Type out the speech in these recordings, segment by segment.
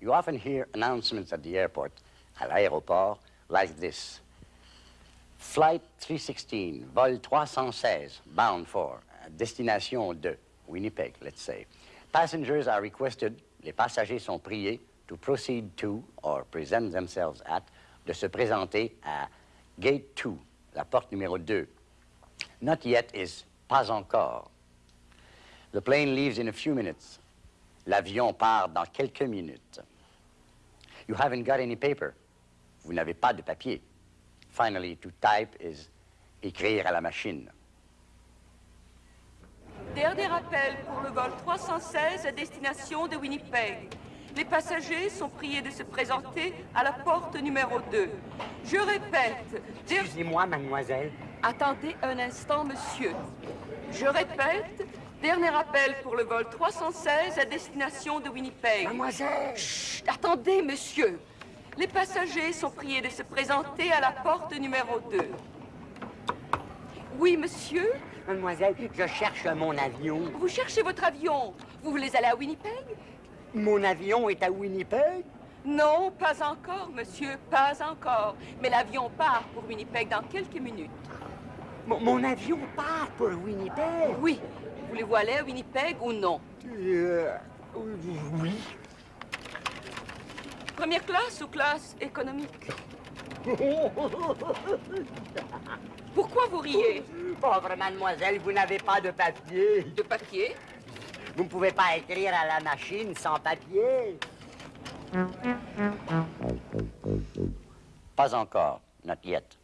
You often hear announcements at the airport, à l'aéroport, like this. Flight 316, vol 316, bound for, destination de Winnipeg, let's say. Passengers are requested, les passagers sont priés, to proceed to or present themselves at, de se présenter à gate 2, la porte numéro 2. Not yet is pas encore. The plane leaves in a few minutes. L'avion part dans quelques minutes. You haven't got any paper. Vous n'avez pas de papier. Finally, to type is écrire à la machine. Dernier pour le vol 316 à destination de Winnipeg. Les passagers sont priés de se présenter à la porte numéro 2. Je répète. Excusez-moi, mademoiselle. Attendez un instant, monsieur. Je répète. Dernier appel pour le vol 316 à destination de Winnipeg. Mademoiselle. Chut, attendez, monsieur. Les passagers sont priés de se présenter à la porte numéro 2. Oui, monsieur Mademoiselle, je cherche mon avion. Vous cherchez votre avion. Vous voulez aller à Winnipeg? Mon avion est à Winnipeg? Non, pas encore, monsieur, pas encore. Mais l'avion part pour Winnipeg dans quelques minutes. Mon, mon avion part pour Winnipeg? Oui. Voulez-vous aller à Winnipeg ou non? Euh, oui. Première classe ou classe économique? Pourquoi vous riez? Pauvre mademoiselle, vous n'avez pas de papier. De papier? Vous ne pouvez pas écrire à la machine sans papier. Pas encore, not yet.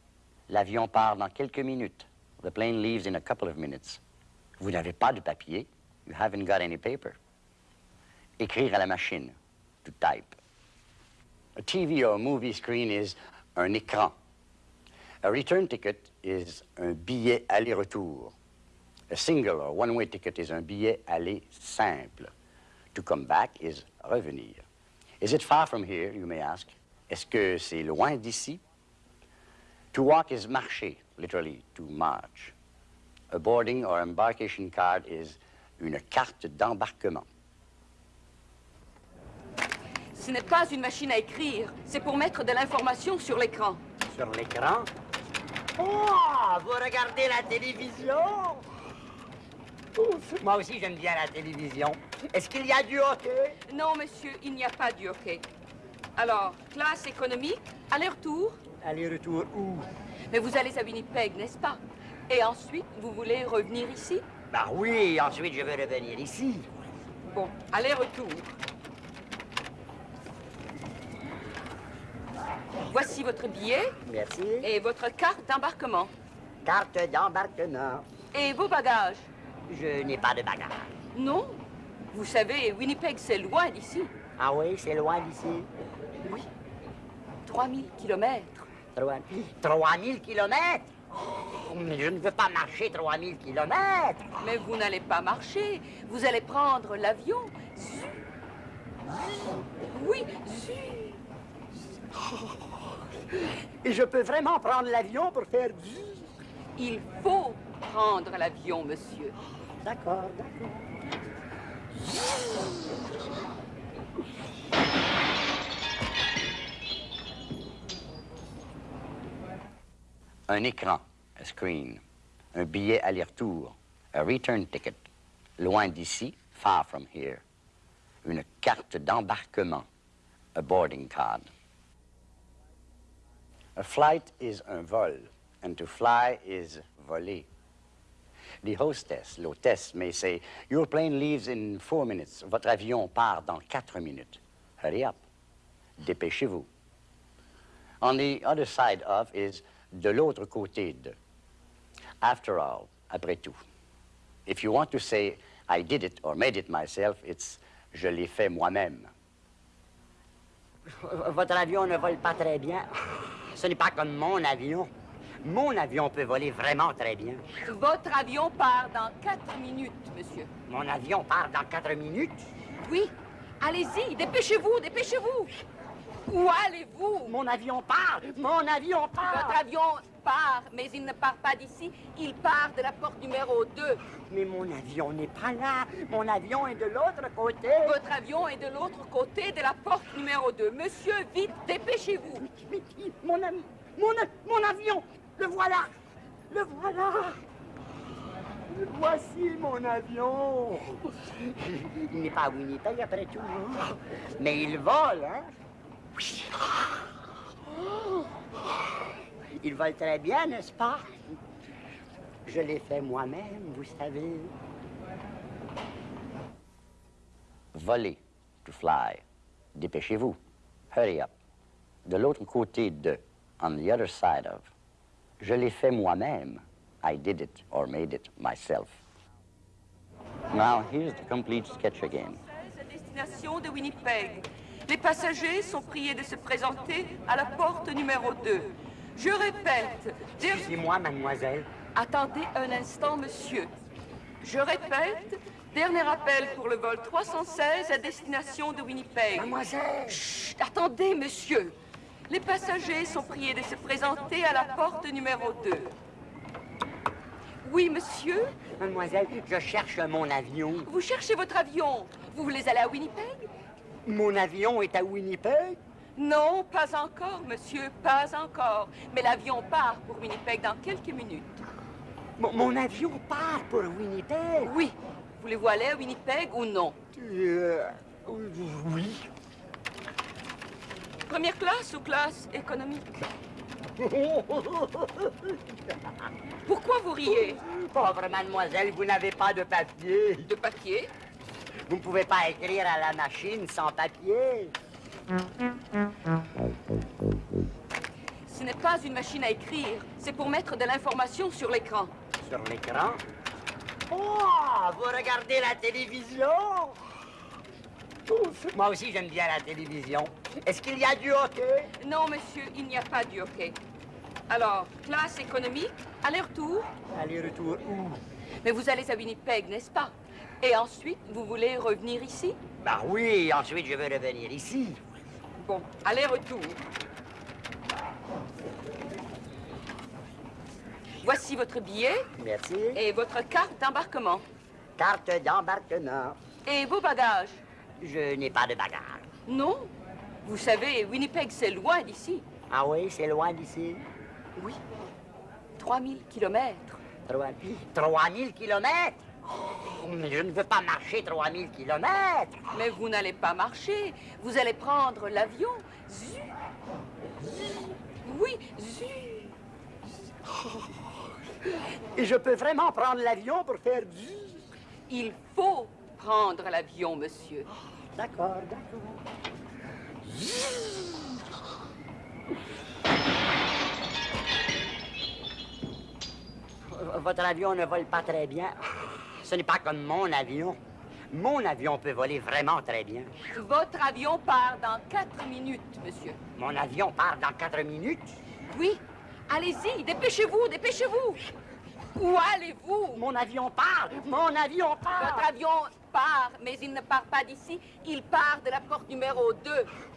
L'avion part dans quelques minutes. The plane leaves in a couple of minutes. Vous n'avez pas de papier? You haven't got any paper. Écrire à la machine, to type. A TV or a movie screen is un écran. A return ticket is un billet aller-retour. A single or one-way ticket is un billet aller simple. To come back is revenir. Is it far from here, you may ask? Est-ce que c'est loin d'ici? To walk is marcher, literally, to march. A boarding or embarkation card is une carte d'embarquement. Ce n'est pas une machine à écrire, c'est pour mettre de l'information sur l'écran. Sur l'écran? Oh, vous regardez la télévision? Moi aussi, j'aime bien la télévision. Est-ce qu'il y a du hockey? Non, monsieur, il n'y a pas de hockey. Alors, classe économique, aller-retour, Aller-retour où? mais vous allez à Winnipeg, n'est-ce pas? Et ensuite, vous voulez revenir ici? Bah oui, ensuite je vais revenir ici. Bon, aller-retour. Voici votre billet Merci. et votre carte d'embarquement. Carte d'embarquement. Et vos bagages Je n'ai pas de bagage. Non Vous savez, Winnipeg, c'est loin d'ici. Ah oui, c'est loin d'ici. Oui. 3000 kilomètres. Trois- 3000 kilomètres? Oh, mais je ne veux pas marcher 3000 kilomètres. Mais vous n'allez pas marcher. Vous allez prendre l'avion. Oui, zut. Et je peux vraiment prendre l'avion pour faire du... Il faut prendre l'avion, monsieur. D'accord, d'accord. Un écran, a screen. Un billet aller-retour, a return ticket. Loin d'ici, far from here. Une carte d'embarquement, a boarding card. A flight is un vol, and to fly is voler. The hostess, l'hôtesse, may say, Your plane leaves in four minutes. Votre avion part dans quatre minutes. Hurry up. Dépêchez-vous. On the other side of is de l'autre côté de. After all, après tout. If you want to say, I did it or made it myself, it's je l'ai fait moi-même. Votre avion ne vole pas très bien. Ce n'est pas comme mon avion. Mon avion peut voler vraiment très bien. Votre avion part dans quatre minutes, monsieur. Mon avion part dans quatre minutes? Oui. Allez-y, dépêchez-vous, dépêchez-vous. Où allez-vous? Mon avion part Mon avion part Votre avion part, mais il ne part pas d'ici. Il part de la porte numéro 2. Mais mon avion n'est pas là. Mon avion est de l'autre côté. Votre avion est de l'autre côté de la porte numéro 2. Monsieur, vite, dépêchez-vous. Mon ami, mon, mon avion, le voilà, le voilà. Voici mon avion. Il n'est pas à Winnipeg après tout. Mais il vole, hein? Il vole très bien, n'est-ce pas? Je l'ai fait moi-même, vous savez. Voler, to fly. Dépêchez-vous. Hurry up. De l'autre côté de, on the other side of. Je l'ai fait moi-même. I did it or made it myself. Now, here's the complete sketch again. à destination de Winnipeg. Les passagers sont priés de se présenter à la porte numéro 2. Je répète, Excusez-moi, mademoiselle. attendez un instant, monsieur. Je répète, dernier appel pour le vol 316 à destination de Winnipeg. Mademoiselle. Chut, attendez, monsieur. Les passagers sont priés de se présenter à la porte numéro 2. Oui, monsieur, Mademoiselle, je cherche mon avion. vous cherchez votre avion. Vous voulez aller à Winnipeg? Mon avion est à Winnipeg? Non, pas encore, monsieur, pas encore. Mais l'avion part pour Winnipeg dans quelques minutes. Mon, mon avion part pour Winnipeg? Oui. Voulez-vous aller à Winnipeg ou non? Euh, oui. Première classe ou classe économique? Pourquoi vous riez? Pauvre mademoiselle, vous n'avez pas de papier. De papier? Vous ne pouvez pas écrire à la machine sans papier. Ce n'est pas une machine à écrire. C'est pour mettre de l'information sur l'écran. Sur l'écran? Oh, vous regardez la télévision? Moi aussi, j'aime bien la télévision. Est-ce qu'il y a du hockey? Non, monsieur, il n'y a pas du hockey. Alors, classe économique, aller-retour? Aller-retour où? Mais vous allez à Winnipeg, n'est-ce pas? Et ensuite, vous voulez revenir ici? Bah oui, ensuite je veux revenir ici. Bon, aller-retour. Voici votre billet Merci. et votre carte d'embarquement. Carte d'embarquement. Et vos bagages. Je n'ai pas de bagage. Non Vous savez, Winnipeg, c'est loin d'ici. Ah oui, c'est loin d'ici. Oui. 3000 kilomètres. 3000 kilomètres? Oh, mais je ne veux pas marcher 3000 kilomètres. Mais vous n'allez pas marcher. Vous allez prendre l'avion. Zu. Oui, zu. Et je peux vraiment prendre l'avion pour faire du... Il faut prendre l'avion, monsieur. D'accord, d'accord. Votre avion ne vole pas très bien. Ce n'est pas comme mon avion. Mon avion peut voler vraiment très bien. Votre avion part dans quatre minutes, monsieur. Mon avion part dans quatre minutes? Oui. Allez-y, dépêchez-vous, dépêchez-vous. Où allez-vous? Mon avion part! Mon avion part! Votre avion part, mais il ne part pas d'ici. Il part de la porte numéro 2.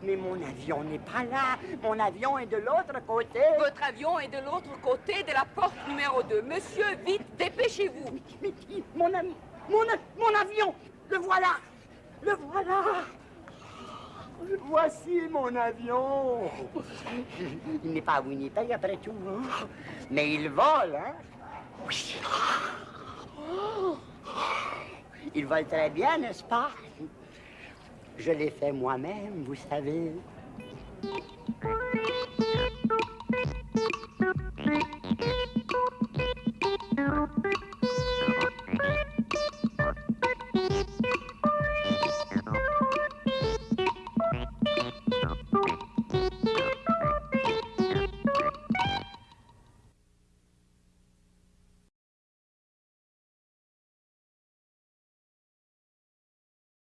Mais mon avion n'est pas là. Mon avion est de l'autre côté. Votre avion est de l'autre côté de la porte numéro 2. Monsieur, vite, dépêchez-vous. Mais, mon ami, mon, mon avion, le voilà, le voilà. Voici mon avion. Il n'est pas à Winnipeg après tout, hein. mais il vole, hein. Il vole très bien, n'est-ce pas? Je l'ai fait moi-même, vous savez.